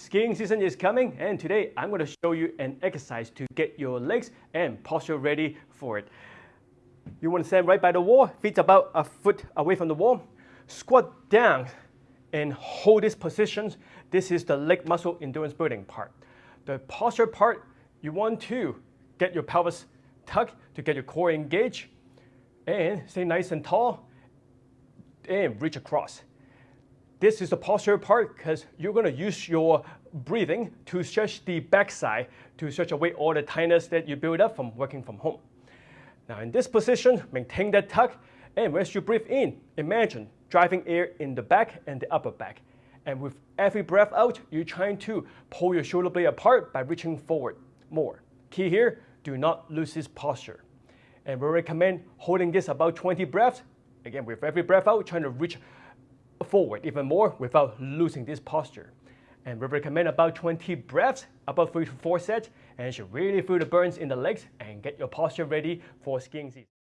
Skiing season is coming and today I'm going to show you an exercise to get your legs and posture ready for it. You want to stand right by the wall, feet about a foot away from the wall. Squat down and hold this position. This is the leg muscle endurance building part. The posture part, you want to get your pelvis tucked to get your core engaged and stay nice and tall and reach across. This is the posture part because you're going to use your breathing to stretch the backside to stretch away all the tightness that you build up from working from home. Now in this position, maintain that tuck and as you breathe in, imagine driving air in the back and the upper back. And with every breath out, you're trying to pull your shoulder blade apart by reaching forward more. Key here, do not lose this posture. And we recommend holding this about 20 breaths. Again, with every breath out, trying to reach forward even more without losing this posture. And we recommend about 20 breaths, about 3 to 4 sets, and you should really feel the burns in the legs and get your posture ready for skiing season.